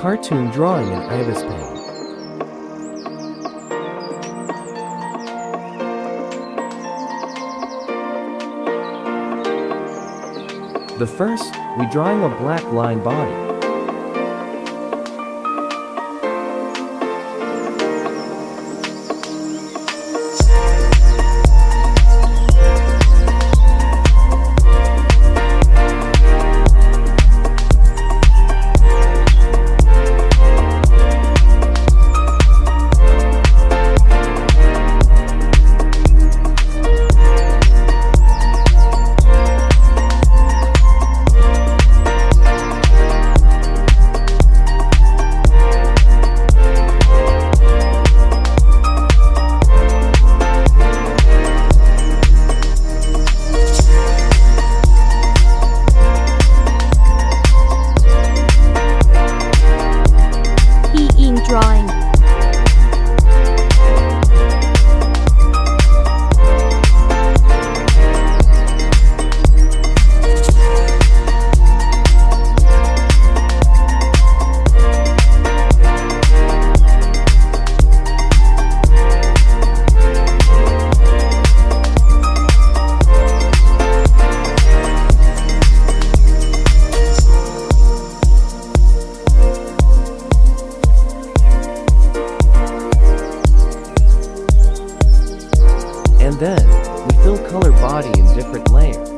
Cartoon drawing in Ibis Paint. The first, we drawing a black line body. Color body in different layers.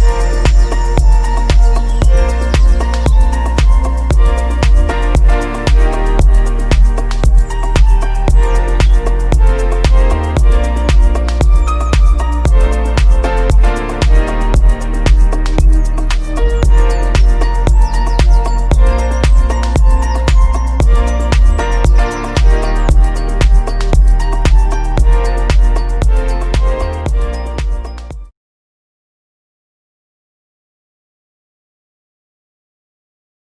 Yeah.